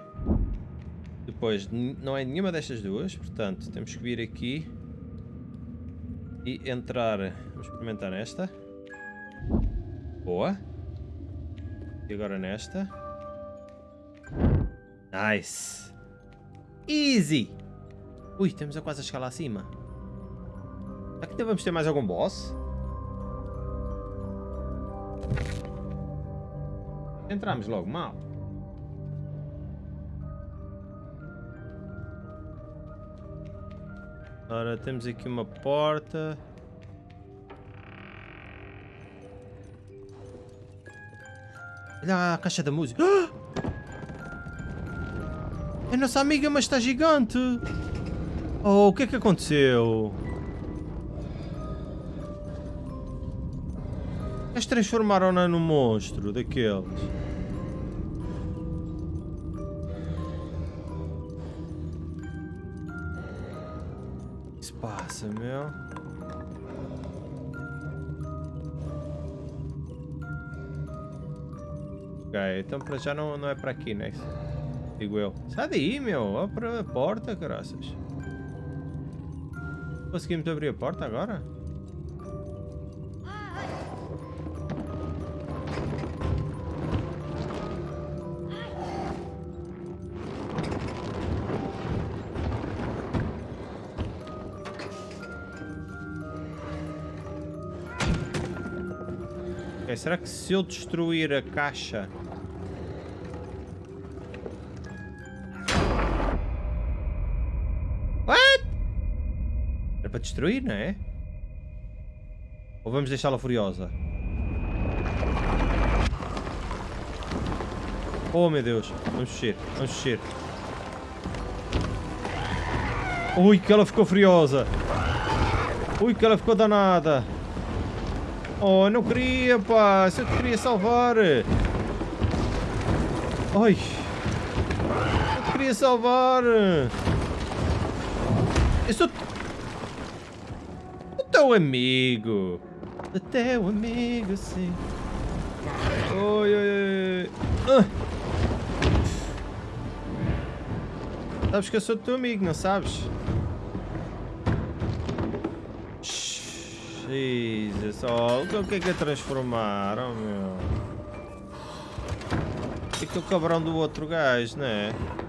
Depois, não é nenhuma destas duas, portanto, temos que vir aqui e entrar. Vamos experimentar nesta. Boa. E agora nesta. Nice. Easy. Ui, estamos a quase a lá acima. Aqui ainda vamos ter mais algum boss? Entramos logo mal. Ora, temos aqui uma porta. Olha a caixa da música. Ah! É nossa amiga, mas está gigante. Oh, o que é que aconteceu? Eles transformaram-na num monstro daqueles. Ok, então para já não, não é para aqui, né? Digo eu. Sai daí, meu. Para a porta, graças. Conseguimos abrir a porta agora? será que se eu destruir a caixa... destruir, não é? Ou vamos deixá-la furiosa? Oh meu Deus, vamos mexer, vamos mexer. Ui, que ela ficou furiosa. Ui, que ela ficou danada. Oh, não queria, pá. Se eu te queria salvar. Ai. Eu te queria salvar. Eu sou... O teu amigo. O teu amigo, sim. Oi, oi, oi. Ah. Sabes que eu sou teu amigo, não sabes? Jesus, oh, o que é que é transformar, oh meu? O cabrão do outro gajo, né? Ok,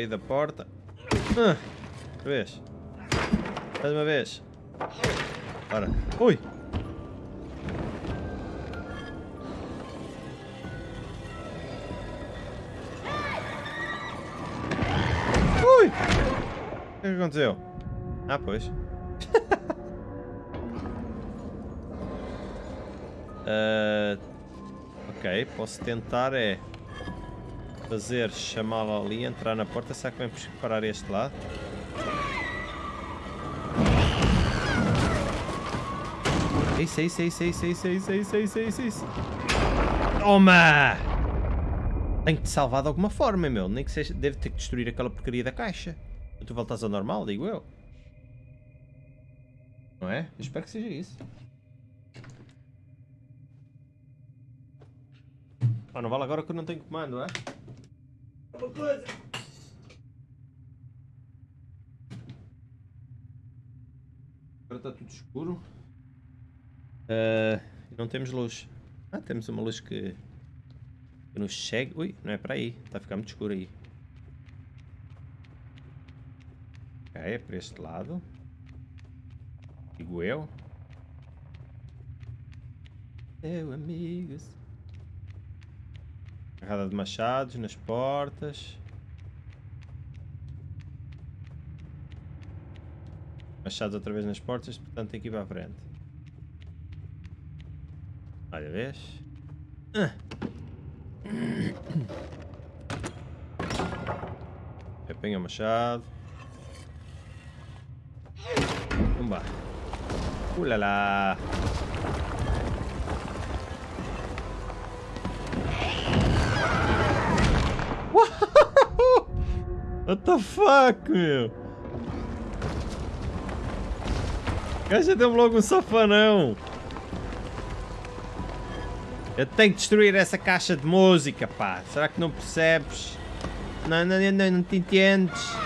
aí da porta. Ah, vez. Mais uma vez. Ora. Ui! Ui! O que é que aconteceu? Ah, pois. uh, <laughs> ok, posso tentar é fazer chamá-la ali, entrar na porta. Será que vamos parar este lado? Isso, isso, isso, isso, isso, isso, isso, isso, isso, isso. Toma! Tenho que te salvar de alguma forma, meu. Nem que seja. Deve ter que destruir aquela porcaria da caixa. Tu voltas ao normal, digo eu. Não é? Eu espero que seja isso. Ah, não vale agora que eu não tenho comando, é? Uma coisa. Agora está tudo escuro. Uh, não temos luz. Ah, temos uma luz que, que nos chega. Ui, não é para aí. Está a ficar muito escuro aí. Ok, é para este lado. Digo eu. Meu amigos. Carrada de machados nas portas. Machados outra vez nas portas, portanto tem que ir para a frente. Olha, vês? Ah. Apanha o machado. Pumba. Ulala. What the fuck, meu? Caixa deu-me logo um safanão. Eu tenho que destruir essa caixa de música, pá. Será que não percebes? Não, não, não, não te entendes.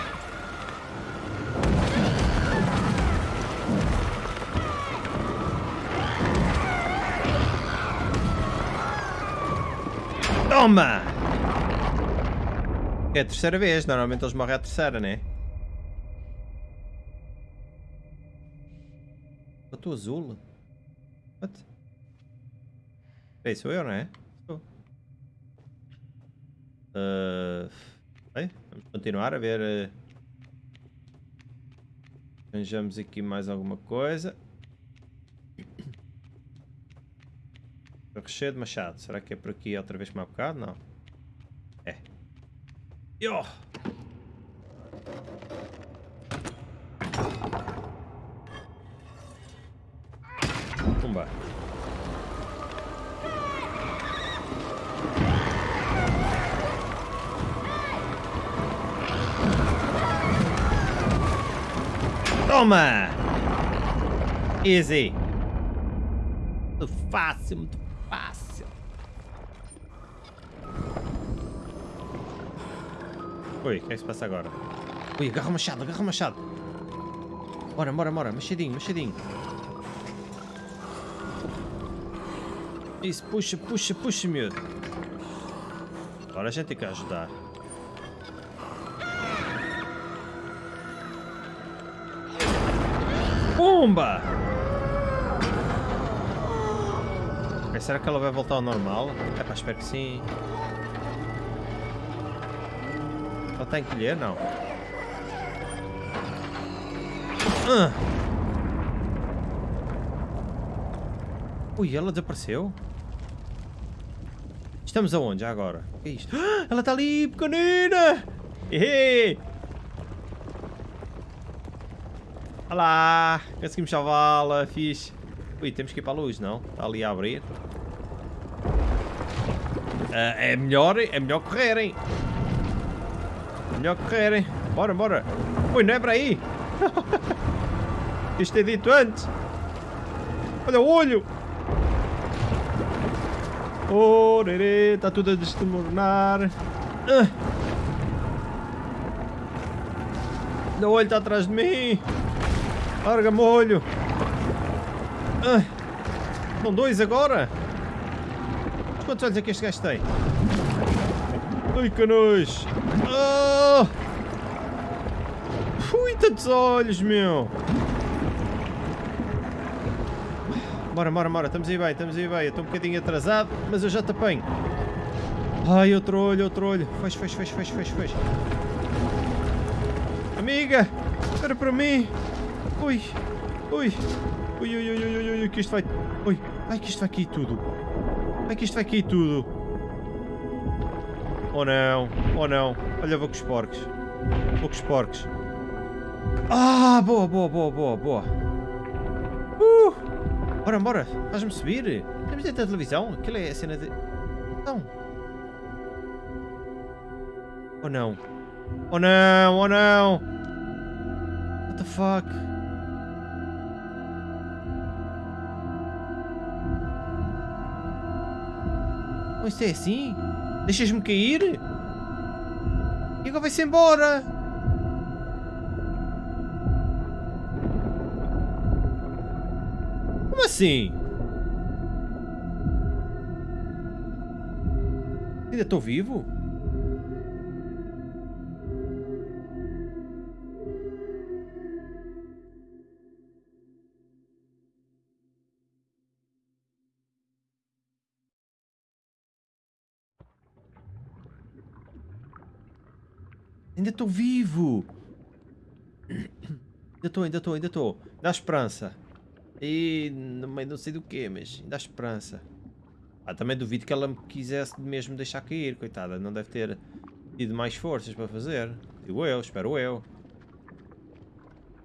Toma! É a terceira vez, normalmente eles morrem à terceira, né? Eu estou azul. What? Ei, sou eu, não é? Sou. Uh, bem, vamos continuar a ver. Uh, arranjamos aqui mais alguma coisa. <coughs> Recheio de machado. Será que é por aqui outra vez como há bocado? Não. Yo! Pumba. Toma! Easy. Muito fácil, muito fácil. Ui, o que é que se passa agora? Ui, agarra o machado, agarra o machado. Bora, bora, bora. Machadinho, machadinho. Isso, puxa, puxa, puxa, miúdo. Agora a gente tem que ajudar. Pumba! será que ela vai voltar ao normal? É pá, espero que sim. Lhe, não? Ah. Ui, ela desapareceu? Estamos aonde já agora? O que é isto? Ah, ela está ali, pequenina! Ehe! Olá! Conseguimos salvá-la, fixe. Ui, temos que ir para a luz, não? Está ali a abrir. Uh, é melhor, é melhor correrem. Melhor correrem. Bora, bora. Ui, não é para aí. <laughs> Isto é dito antes. Olha o olho. Oh, está tudo a desmoronar. Uh. O olho está atrás de mim. Larga-me o olho. Uh. São dois agora. Quantos olhos é que este gajo tem? Ai, canões! Oh! Tantos olhos, meu! Bora, bora, bora, estamos aí bem, estamos aí bem. estou um bocadinho atrasado, mas eu já te apanho. Ai, outro olho, outro olho. Fecha, fecha, fecha, fecha, fecha, fecha. Amiga, espera para mim. Ui, ui, ui, ui, ui, ui, ui, que isto vai... Ui, Ai que isto vai cair tudo. Ai que isto vai cair tudo. Oh não, oh não. Olha, vou com os porcos. Vou com os porcos. Ah, boa, boa, boa, boa, boa. Uh! Bora, bora, faz-me subir. Temos dentro da televisão? Aquilo é a cena de... Não. Oh não. Oh não, oh não. What the fuck? Oh, isto é assim? Deixas-me cair? E agora vai-se embora? Assim? Ainda estou vivo? Ainda estou vivo! Ainda estou, ainda estou, ainda estou. Dá esperança. E não sei do que, mas dá esperança. Ah, também duvido que ela me quisesse mesmo deixar cair, coitada. Não deve ter tido mais forças para fazer. Digo eu, espero eu.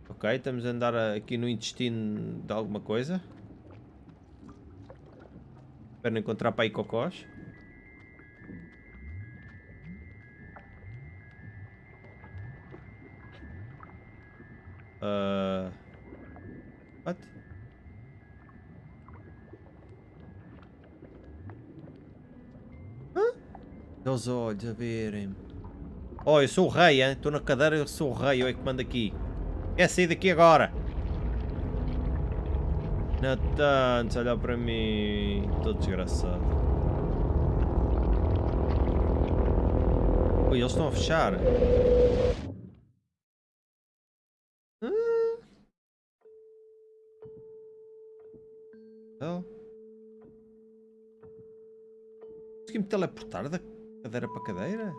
Ok, estamos a andar aqui no intestino de alguma coisa. Espero não encontrar para aí cocós. Uh... What? Os olhos a verem-me. Oh, eu sou o rei, hein? Estou na cadeira, eu sou o rei, eu é que mando aqui. Quer sair daqui agora? Natan, olha para mim. Estou desgraçado. Oi, eles estão a fechar. Consegui-me teleportar da cadeira para cadeira?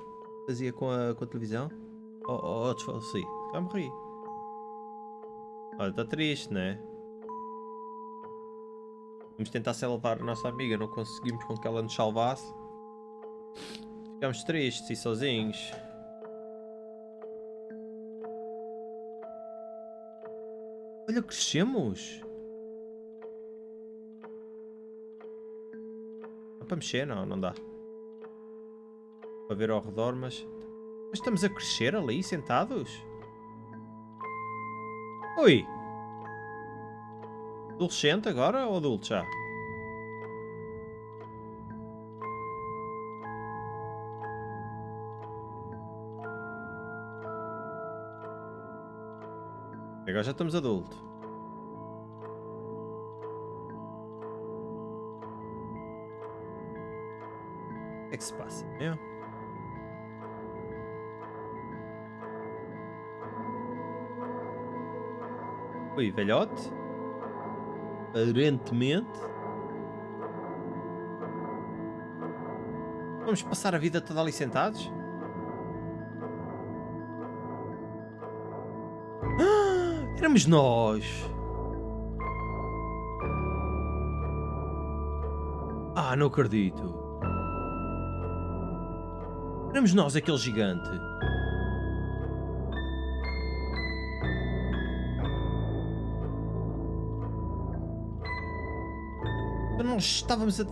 Fazia com a, com a televisão? Oh, oh, oh desfaleci. Já morri. Olha, está triste, né? Vamos tentar salvar a nossa amiga, não conseguimos com que ela nos salvasse. Ficamos tristes e sozinhos. Olha, crescemos! para mexer? Não, não dá. Para ver ao redor, mas... Mas estamos a crescer ali, sentados? Ui! Adolescente agora ou adulto já? Agora já estamos adultos. que é que se passa? Oi, velhote? Aparentemente. Vamos passar a vida toda ali sentados? Ah, éramos nós! Ah, não acredito. Éramos nós aquele gigante. Nós estávamos a...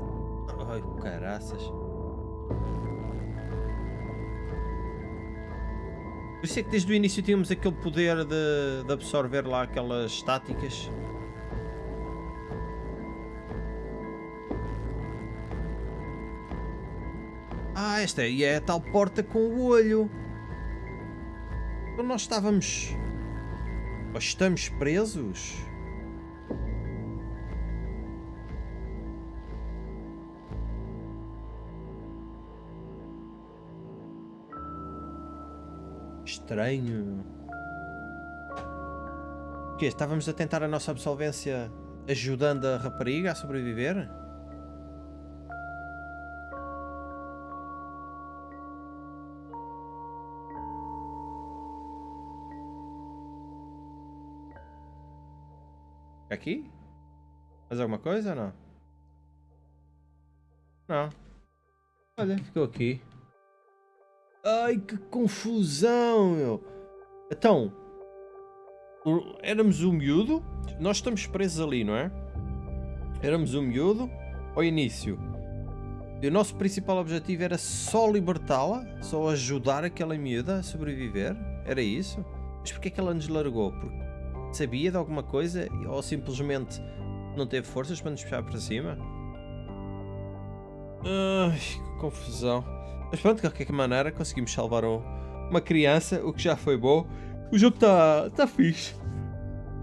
Ai, caraças. Por isso é que desde o início tínhamos aquele poder de, de absorver lá aquelas estáticas. Ah, esta aí é a tal porta com o olho. Então nós estávamos... Ou estamos presos? Estranho. O quê? Estávamos a tentar a nossa absolvência ajudando a rapariga a sobreviver? Aqui? Mais alguma coisa ou não? Não. Olha, ficou aqui. Ai, que confusão, meu. Então, o- éramos um miúdo. Nós estamos presos ali, não é? Éramos um miúdo ao início. E o nosso principal objetivo era só libertá-la, só ajudar aquela miúda a sobreviver. Era isso? Mas porquê é que ela nos largou? Porque sabia de alguma coisa ou simplesmente não teve forças para nos puxar para cima? Ai, que confusão. Mas pronto, de qualquer maneira conseguimos salvar um- uma criança, o que já foi bom. O jogo está tá fixe.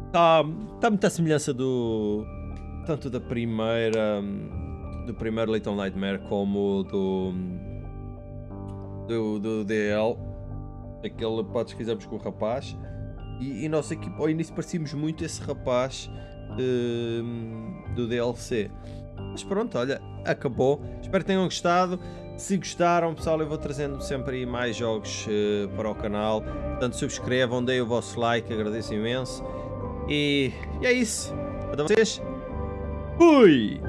Está tá muita semelhança do. Tanto da primeira. Do primeiro Little Nightmare como do. Do, do DL. Aquele patos que fizemos com o rapaz. E, e nós aqui ao início parecíamos muito esse rapaz hum, do DLC. Mas pronto, olha, acabou. Espero que tenham gostado. Se gostaram, pessoal, eu vou trazendo sempre aí mais jogos eh, para o canal. Portanto, subscrevam, deem o vosso like, agradeço imenso. E, e é isso. Para vocês, fui!